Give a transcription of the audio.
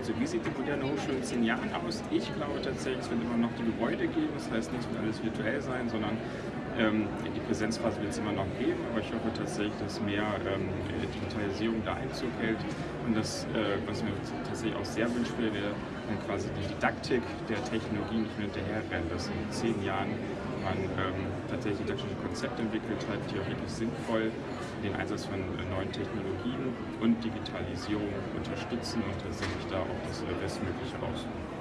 Also wie sieht die moderne Hochschule in zehn Jahren aus? Ich glaube tatsächlich, es wird immer noch die Gebäude geben, das heißt nicht wird alles virtuell sein, sondern ähm, die Präsenzphase wird es immer noch geben, aber ich hoffe tatsächlich, dass mehr ähm, Digitalisierung da Einzug hält. Und das, äh, was mir tatsächlich auch sehr wünsche, wäre dann quasi die Didaktik der Technologie nicht mehr hinterherrennen, dass in zehn Jahren man ähm, tatsächlich didaktische Konzepte entwickelt hat, die auch wirklich sinnvoll den Einsatz von neuen Technologien und Digitalisierung unterstützen und tatsächlich da auch das Bestmögliche rausholen.